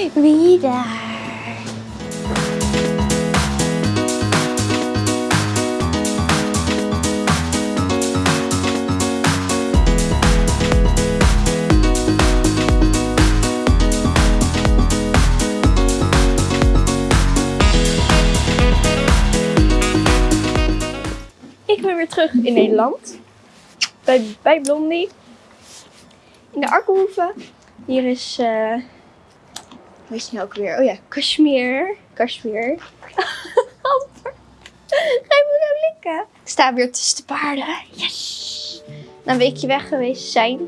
Wie daar? Ik ben weer terug in Nederland. Bij, bij Blondie. In de Arkenhoeve. Hier is... eh hoe is nou ook weer? Oh ja, Kashmir. Kashmir. Ga je me nou likken? Ik sta weer tussen de paarden. Yes! Na een weekje weg geweest zijn.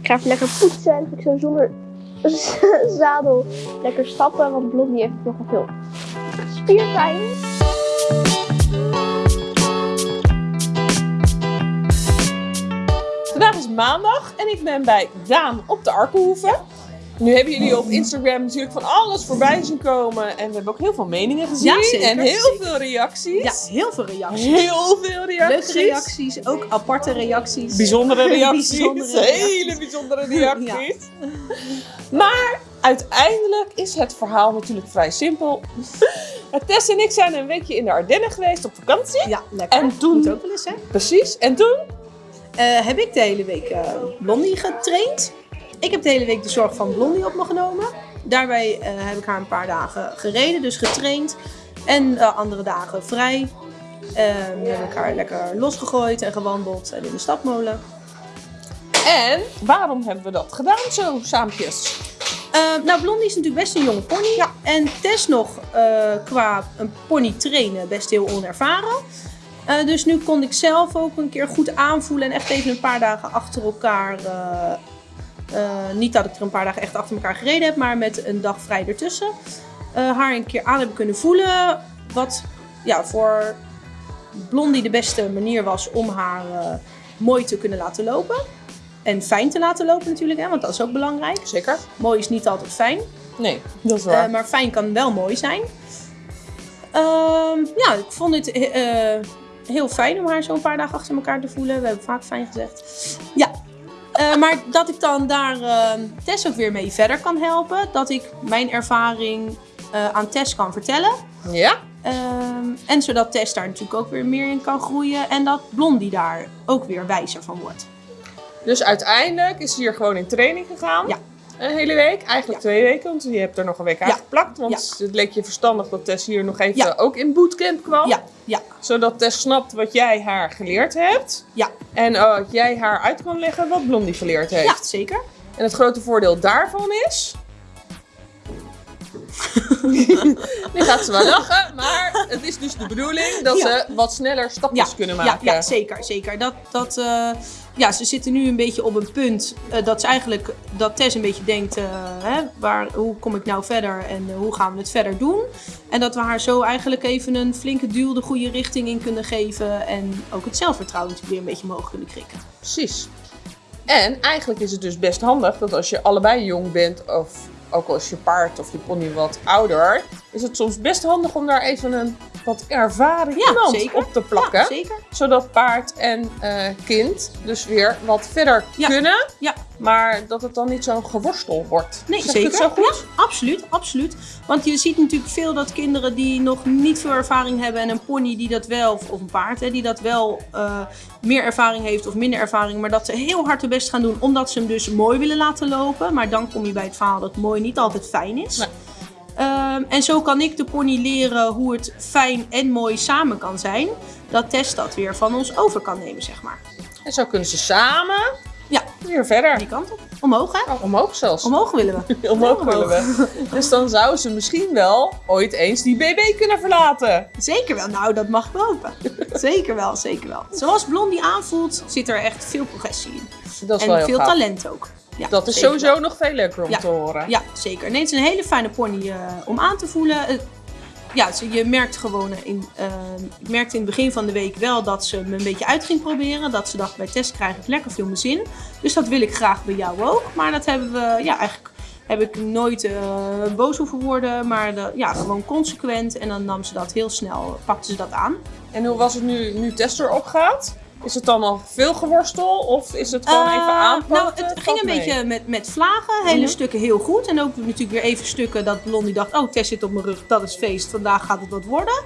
Ik ga even lekker poetsen. En ik zo zonder zadel lekker stappen. Want Blondie heeft nogal veel spierpijn. Vandaag is maandag en ik ben bij Daan op de Arkenhoeve. Nu hebben jullie op Instagram natuurlijk van alles voorbij zien komen. En we hebben ook heel veel meningen gezien. Ja, zeker, en heel zeker. veel reacties. Ja, heel veel reacties. Heel veel reacties. Leuke reacties, ook aparte reacties. Bijzondere reacties. Bijzondere Hele bijzondere reacties. Maar uiteindelijk is het verhaal natuurlijk vrij simpel. Tess en ik zijn een weekje in de Ardennen geweest op vakantie. Ja, lekker. En toen- Moet ook wel eens, hè? Precies. En toen? Eh, heb ik de hele week eh, Blondie getraind. Ik heb de hele week de zorg van Blondie op me genomen. Daarbij eh, heb ik haar een paar dagen gereden, dus getraind. En eh, andere dagen vrij. Ehm heb ik haar lekker losgegooid en gewandeld en in de stapmolen. En waarom hebben we dat gedaan zo saampjes? Eh, nou, Blondie is natuurlijk best een jonge pony. En Tess nog qua een pony trainen best heel onervaren. Dus nu kon ik zelf ook een keer goed aanvoelen en echt even een paar dagen achter elkaar. Eh, niet dat ik er een paar dagen echt achter elkaar gereden heb, maar met een dag vrij ertussen. eh, haar een keer aan hebben kunnen voelen. Wat ja, voor Blondie de beste manier was om haar eh, mooi te kunnen laten lopen. En fijn te laten lopen natuurlijk, hè, want dat is ook belangrijk. Zeker? Mooi is niet altijd fijn, Nee, dat is waar. maar fijn kan wel mooi zijn. Ehm, ja, ik vond het heel fijn om haar zo een paar dagen achter elkaar te voelen. We hebben vaak fijn gezegd. Ja, Eh, maar dat ik dan daar eh, Tess ook weer mee verder kan helpen. Dat ik mijn ervaring eh, aan Tess kan vertellen. ja? Ehm, en zodat Tess daar natuurlijk ook weer meer in kan groeien. En dat Blondie daar ook weer wijzer van wordt. Dus uiteindelijk is ze hier gewoon in training gegaan. Ja. Een hele week, eigenlijk Ja. twee weken, want je hebt er nog een week aan Ja. geplakt. Want het leek je verstandig dat Tess hier nog even ook in bootcamp kwam. Ja, ja, Zodat Tess snapt wat jij haar geleerd hebt. ja. En uh, jij haar uit kan leggen wat Blondie geleerd heeft. Ja, zeker. En het grote voordeel daarvan is... nu gaat ze wel lachen, maar het is dus de bedoeling dat Ja. ze wat sneller stapjes kunnen maken. Ja, ja zeker, zeker. Dat, dat, eh, ja, ze zitten nu een beetje op een punt eh, dat ze eigenlijk, dat Tess een beetje denkt, eh, hè, waar, hoe kom ik nou verder en hoe gaan we het verder doen? En dat we haar zo eigenlijk even een flinke duw de goede richting in kunnen geven en ook het zelfvertrouwen weer een beetje omhoog kunnen krikken. Precies. En eigenlijk is het dus best handig dat als je allebei jong bent, of ook als je paard of je pony wat ouder, is het soms best handig om daar even een wat ervaren Ja, iemand zeker. op te plakken. Ja, zeker. zodat paard en eh, kind dus weer wat verder kunnen, Ja. Maar dat het dan niet zo'n geworstel wordt. Nee, Zeg zeker. zo goed? Ja, absoluut, absoluut. Want je ziet natuurlijk veel dat kinderen die nog niet veel ervaring hebben en een pony die dat wel, of een paard, hè, die dat wel eh, meer ervaring heeft of minder ervaring, maar dat ze heel hard hun best gaan doen omdat ze hem dus mooi willen laten lopen. Maar dan kom je bij het verhaal dat mooi niet altijd fijn is. Nee. Ehm, en zo kan ik de pony leren hoe het fijn en mooi samen kan zijn. Dat Tess dat weer van ons over kan nemen, zeg maar. En zo kunnen ze samen weer verder. die kant op. Omhoog, hè? Oh, omhoog zelfs. Omhoog willen we. Omhoog willen we. Dus dan zou ze misschien wel ooit eens die BB kunnen verlaten. Zeker wel. Nou, dat mag ik hopen. Zeker wel, zeker wel. Zoals Blondie aanvoelt, zit er echt veel progressie in. Dat is wel En heel veel gaaf. talent ook. Ja, Dat is sowieso wel. nog veel leuker om Ja. te horen. Ja, zeker. Nee, het is een hele fijne pony eh, om aan te voelen. Ja, je merkt gewoon in, ik merkte in het begin van de week wel dat ze me een beetje uit ging proberen. Dat ze dacht, bij test krijg ik lekker veel mijn zin. Dus dat wil ik graag bij jou ook. Maar dat hebben we, ja, eigenlijk heb ik nooit eh, boos hoeven worden. Maar de- ja, gewoon consequent. En dan nam ze dat heel snel, pakte ze dat aan. En hoe was het nu, nu Tess erop gaat? Is het dan al veel geworstel of is het gewoon even Eh, aanpakken? Nou, het ging een mee. beetje met, met vlagen. Hele Mhm. stukken heel goed. En ook natuurlijk weer even stukken dat Blondie dacht... Oh, Tess zit op mijn rug, dat is feest. Vandaag gaat het wat worden.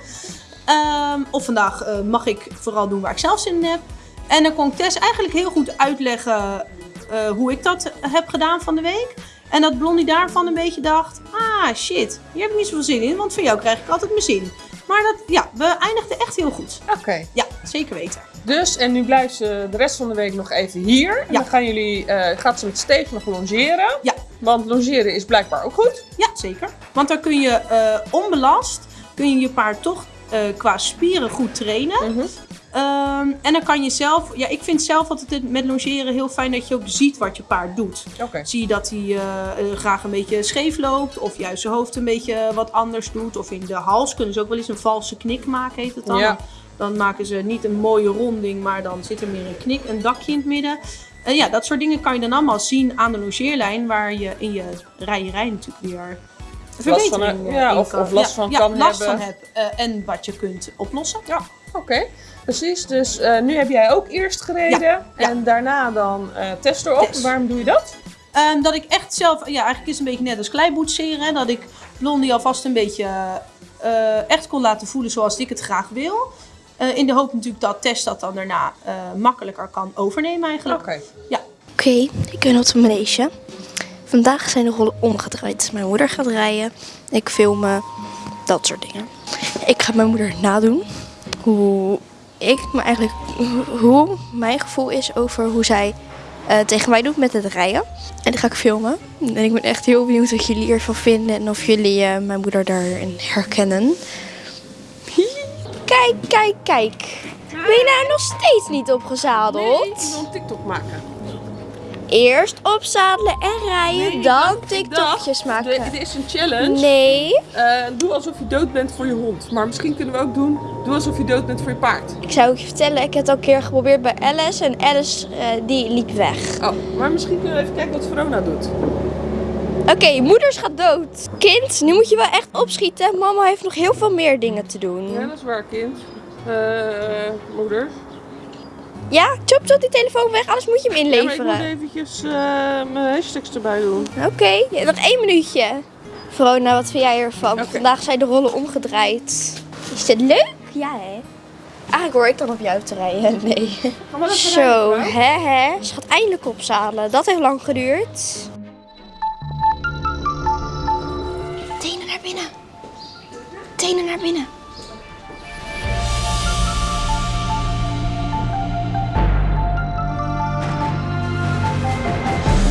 Ehm, of vandaag eh, mag ik vooral doen waar ik zelf zin in heb. En dan kon Tess eigenlijk heel goed uitleggen eh, hoe ik dat heb gedaan van de week. En dat Blondie daarvan een beetje dacht... Ah, shit, hier heb ik niet zoveel zin in. Want van jou krijg ik altijd mijn zin. Maar dat, ja, we eindigden echt heel goed. Oké. Ja, zeker weten. Dus, en nu blijft ze de rest van de week nog even hier. En Ja. dan gaan jullie, eh, gaat ze met Steve nog longeren. Ja. Want longeren is blijkbaar ook goed. Ja, zeker. Want dan kun je eh, onbelast, kun je je paard toch eh, qua spieren goed trainen. Mhm. Ehm, en dan kan je zelf, ja, ik vind zelf altijd met longeren heel fijn dat je ook ziet wat je paard doet. Zie je dat hij eh, eh, graag een beetje scheef loopt, of juist zijn hoofd een beetje wat anders doet. Of in de hals kunnen ze ook wel eens een valse knik maken, heet het dan. Ja. Dan maken ze niet een mooie ronding, maar dan zit er meer een knik, een dakje in het midden. En ja, dat soort dingen kan je dan allemaal zien aan de longeerlijn, waar je in je rijerij natuurlijk weer Last van, verbetering ja, of- last van kan last hebben. van heb eh, en wat je kunt oplossen. Ja, oké. Precies, dus eh, nu heb jij ook eerst gereden ja. en daarna dan eh test erop. Test. Waarom doe je dat? Ehm, dat ik echt zelf, ja, eigenlijk is het een beetje net als kleiboetseren. hè, Dat ik Blondie alvast een beetje eh, echt kon laten voelen zoals ik het graag wil. Eh, in de hoop natuurlijk dat Tess dat dan daarna eh, makkelijker kan overnemen eigenlijk. Oké. Oké, ik ben op de manege. Vandaag zijn de rollen omgedraaid. Mijn moeder gaat rijden. Ik filmen. Dat soort dingen. Ik ga mijn moeder nadoen. Hoe ik me eigenlijk... Hoe mijn gevoel is over hoe zij eh, tegen mij doet met het rijden. En die ga ik filmen. En ik ben echt heel benieuwd wat jullie ervan vinden. En of jullie eh, mijn moeder daarin herkennen. Kijk, kijk, kijk. Ben je nou nog steeds niet opgezadeld? ik wil een TikTok maken. Eerst opzadelen en rijden, Nee, dan TikTokjes maken. Dit is een challenge. Nee, Eh, doe alsof je dood bent voor je hond. Maar misschien kunnen we ook doen, doe alsof je dood bent voor je paard. ik zou je vertellen, ik heb het al een keer geprobeerd bij Alice en Alice eh, die liep weg. Oh, maar misschien kunnen we even kijken wat Verona doet. Oké, moeders gaat dood. Kind, nu moet je wel echt opschieten. Mama heeft nog heel veel meer dingen te doen. Ja, dat is waar, kind. Eh, moeder. Ja, chop chop die telefoon weg, anders moet je hem Ja, maar ik inleveren. moet eventjes eh, mijn hashtags erbij doen. Oké, ja, nog één minuutje. Verona, wat vind jij ervan? Vandaag zijn de rollen omgedraaid. Is dit leuk? Ja, hè? Eigenlijk hoor ik dan op jou te rijden. Nee. Zo, hè hè. Ze gaat eindelijk opzadelen. Dat heeft lang geduurd. Tenen naar binnen. Tenen naar binnen.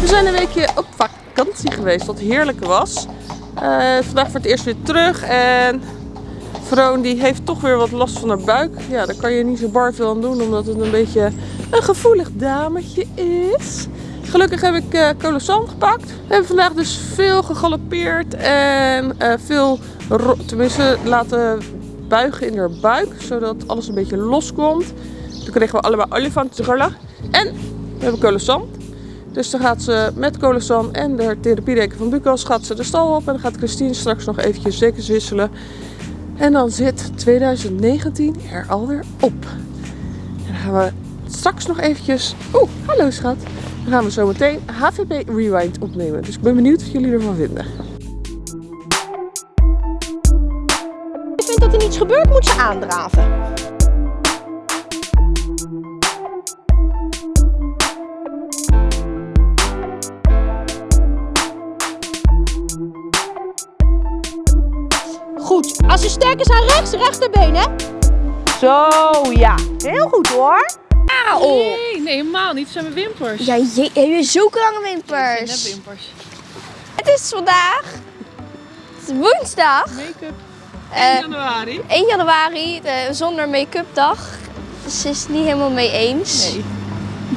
We zijn een weekje op vakantie geweest, wat heerlijk was. Eh, vandaag voor het eerst weer terug en Vroon die heeft toch weer wat last van haar buik. Ja, daar kan je niet zo bar veel aan doen, omdat het een beetje een gevoelig dametje is. Gelukkig heb ik Colossant gepakt. We hebben vandaag dus veel gegalopeerd en eh, veel, tenminste, laten buigen in haar buik, zodat alles een beetje loskomt. Toen kregen we allemaal olifantrollen. En we hebben Colossant. Dus dan gaat ze met Colosan en de therapiedeken van Bucas gaat ze de stal op. En dan gaat Christine straks nog eventjes dekens wisselen. En dan zit 2019 er alweer op. En dan gaan we straks nog eventjes... Oeh, hallo schat. Dan gaan we zo meteen HVP Rewind opnemen. Dus ik ben benieuwd wat jullie ervan vinden. Ik vind dat er niets gebeurt, moet ze aandraven. Als je sterk is aan rechts, rechterbeen hè. Zo, ja. Heel goed hoor. Auw. Nee, nee, helemaal niet. Het zijn mijn wimpers. Ja, je, heb je zulke lange wimpers? wimpers. Het is vandaag. Het is woensdag. Make-up. eh, januari. 1 januari, de zonder make-up dag. Dus ze is het niet helemaal mee eens. Nee.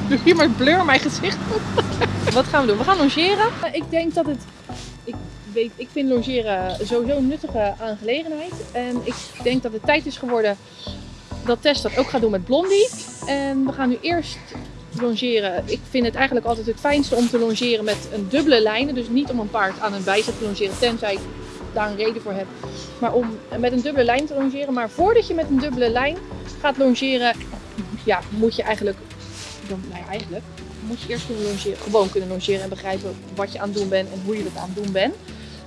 Doe hier maar blur mijn gezicht. Wat gaan we doen? We gaan logeren. Ik denk dat het... Weet, ik vind logeren sowieso een nuttige aangelegenheid. En ik denk dat het tijd is geworden dat Tess dat ook gaat doen met Blondie. En we gaan nu eerst longeren. Ik vind het eigenlijk altijd het fijnste om te longeren met een dubbele lijn. Dus niet om een paard aan een bijzet te longeren, tenzij ik daar een reden voor heb. Maar om met een dubbele lijn te longeren. Maar voordat je met een dubbele lijn gaat longeren, ja, moet je eigenlijk, dan, nou eigenlijk moet je eerst longeren, gewoon kunnen longeren en begrijpen wat je aan het doen bent en hoe je het aan het doen bent.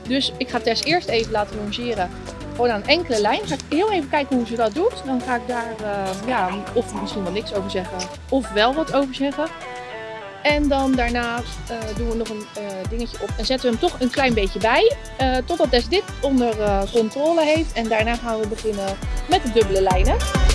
Dus ik ga Tess eerst even laten longeren, gewoon aan enkele lijnen. Ga ik heel even kijken hoe ze dat doet. Dan ga ik daar eh, ja, of misschien wel niks over zeggen, of wel wat over zeggen. En dan daarna eh, doen we nog een eh, dingetje op en zetten we hem toch een klein beetje bij. totdat Tess dit onder controle heeft. En daarna gaan we beginnen met de dubbele lijnen.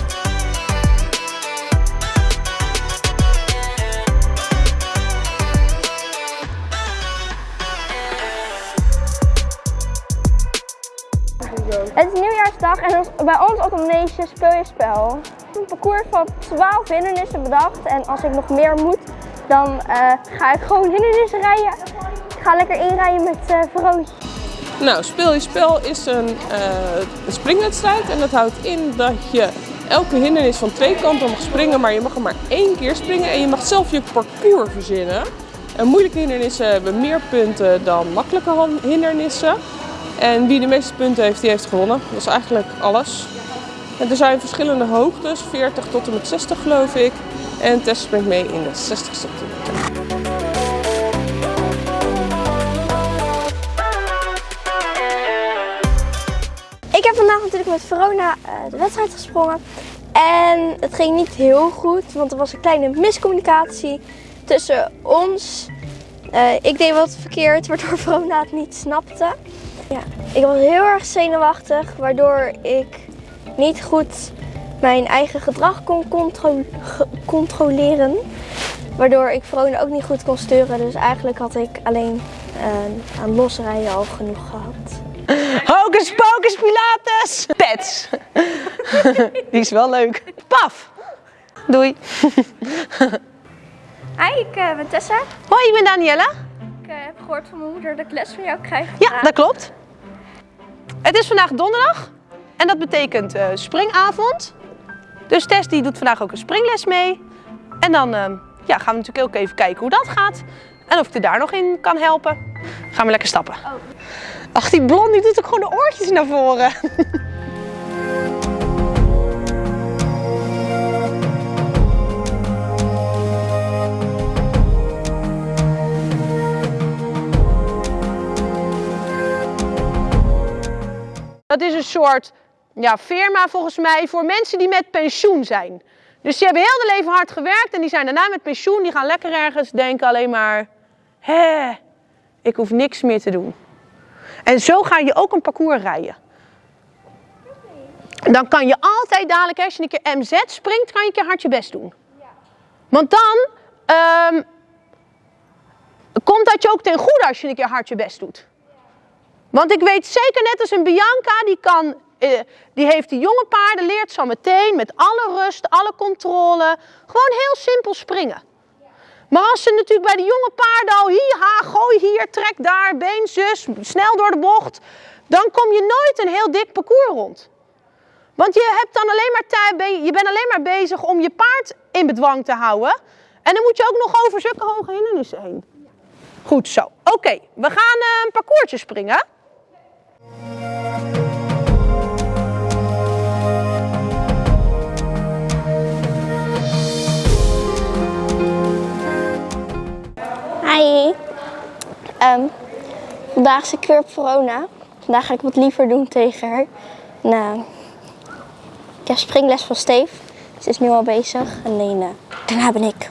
Manege speel je spel. Een parcours van 12 hindernissen bedacht en als ik nog meer moet, dan eh, ga ik gewoon hindernissen rijden. Ik ga lekker inrijden met Verootje. Nou, Speel je Spel is een, een springwedstrijd en dat houdt in dat je elke hindernis van twee kanten mag springen, maar je mag er maar één keer springen en je mag zelf je parcours verzinnen. En moeilijke hindernissen hebben meer punten dan makkelijke hindernissen. En wie de meeste punten heeft, die heeft gewonnen. Dat is eigenlijk alles. En er zijn verschillende hoogtes, 40 tot en met 60 geloof ik. En Tess springt mee in de 60 centimeter. Ik heb vandaag natuurlijk met Verona eh, de wedstrijd gesprongen. En het ging niet heel goed, want er was een kleine miscommunicatie tussen ons. Eh, ik deed wat verkeerd, waardoor Verona het niet snapte. Ja, ik was heel erg zenuwachtig, waardoor ik niet goed mijn eigen gedrag kon contro- controleren. Waardoor ik Verona ook niet goed kon sturen. Dus eigenlijk had ik alleen eh, aan losrijden al genoeg gehad. Hocus pocus pilates! Pets! Die is wel leuk. Paf! Doei. Hi, ik eh, ben Tessa. Hoi, ik ben Danielle. Ik eh, heb gehoord van mijn moeder dat ik les van jou krijg. Ja, dat klopt. Het is vandaag donderdag en dat betekent eh, springavond. Dus Tess die doet vandaag ook een springles mee. En dan eh, ja, gaan we natuurlijk ook even kijken hoe dat gaat. En of ik er daar nog in kan helpen. Gaan we lekker stappen. Ach, die blond die doet ook gewoon de oortjes naar voren. Dat is een soort ja, firma volgens mij voor mensen die met pensioen zijn. Dus die hebben heel hun leven hard gewerkt en die zijn daarna met pensioen. Die gaan lekker ergens denken alleen maar, hè, ik hoef niks meer te doen. En zo ga je ook een parcours rijden. Dan kan je altijd dadelijk, als je een keer MZ springt, kan je een keer hard je best doen. Want dan ehm, komt dat je ook ten goede als je een keer hard je best doet. Want ik weet zeker net als een Bianca, die, kan, die heeft die jonge paarden, leert zo meteen met alle rust, alle controle, gewoon heel simpel springen. Maar als ze natuurlijk bij de jonge paarden al hier, ha, gooi hier, trek daar, been, zus, snel door de bocht, dan kom je nooit een heel dik parcours rond. Want je, hebt dan alleen maar tijd, je bent alleen maar bezig om je paard in bedwang te houden. En dan moet je ook nog over zulke hoge hindernissen heen. Goed zo. Oké, we gaan eh, een parcoursje springen. Ehm, vandaag is ik weer op corona. Vandaag ga ik wat liever doen tegen haar. Nou, ik heb springles van Steef. Ze is nu al bezig. En dan, eh, daarna ben ik.